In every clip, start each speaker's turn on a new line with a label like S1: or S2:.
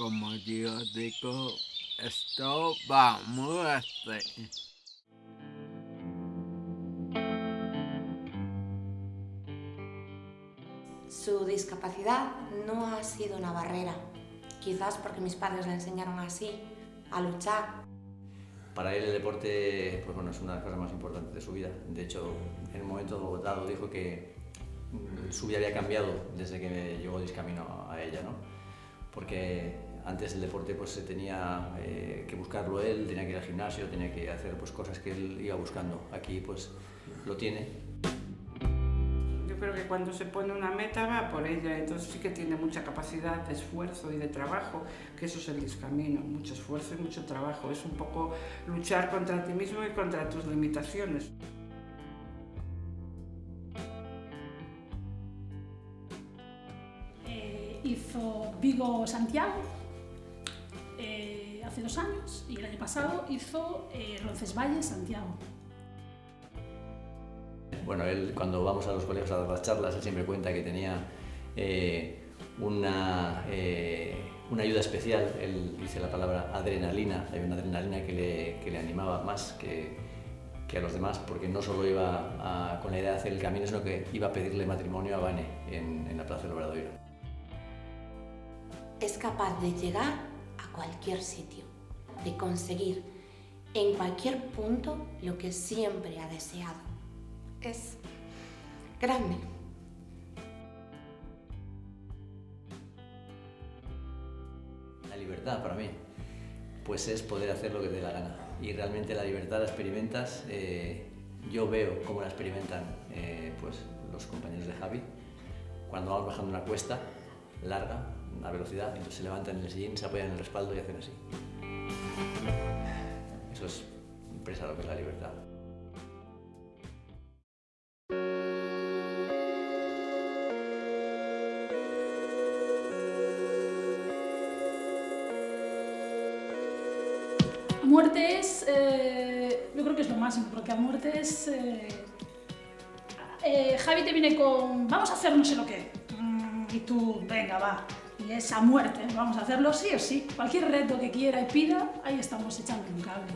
S1: como yo digo, esto va a muerte.
S2: Su discapacidad no ha sido una barrera, quizás porque mis padres le enseñaron así, a luchar.
S3: Para él el deporte pues bueno, es una de las cosas más importantes de su vida. De hecho, en un momento dado dijo que mm, su vida había cambiado desde que llegó Discamino a ella, ¿no? porque antes el deporte pues, se tenía eh, que buscarlo él, tenía que ir al gimnasio, tenía que hacer pues, cosas que él iba buscando. Aquí pues lo tiene
S4: creo que cuando se pone una meta va por ella, entonces sí que tiene mucha capacidad de esfuerzo y de trabajo, que eso es el discamino, mucho esfuerzo y mucho trabajo. Es un poco luchar contra ti mismo y contra tus limitaciones.
S5: Eh, hizo Vigo Santiago eh, hace dos años y el año pasado hizo eh, Roncesvalles Santiago.
S3: Bueno, él cuando vamos a los colegios a dar las charlas, él siempre cuenta que tenía eh, una, eh, una, ayuda especial, él dice la palabra adrenalina, hay una adrenalina que le, que le animaba más que, que, a los demás, porque no solo iba con la idea de hacer el camino, sino que iba a pedirle matrimonio a Vane en, en la Plaza del Obradoiro.
S2: Es capaz de llegar a cualquier sitio, de conseguir en cualquier punto lo que siempre ha deseado es grande.
S3: La libertad para mí, pues es poder hacer lo que te dé la gana. Y realmente la libertad la experimentas, eh, yo veo cómo la experimentan eh, pues, los compañeros de Javi, cuando vamos bajando una cuesta larga, a velocidad, entonces se levantan en el sillín, se apoyan en el respaldo y hacen así. Eso es impresa lo que es la libertad.
S5: muerte es, eh, yo creo que es lo máximo, porque a muerte es... Eh, eh, Javi te viene con, vamos a hacer no sé lo que, y tú, venga, va, y es a muerte, vamos a hacerlo sí o sí. Cualquier reto que quiera y pida, ahí estamos echando un cable.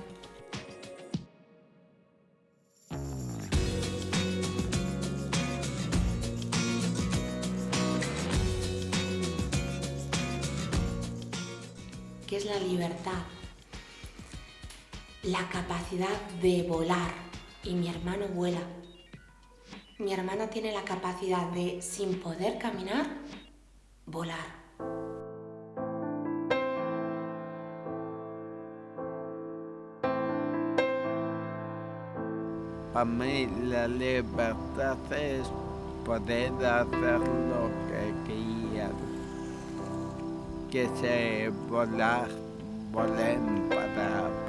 S2: ¿Qué es la libertad? la capacidad de volar y mi hermano vuela. Mi hermana tiene la capacidad de, sin poder caminar, volar.
S1: Para mí la libertad es poder hacer lo que quieras. Que se volar, volen para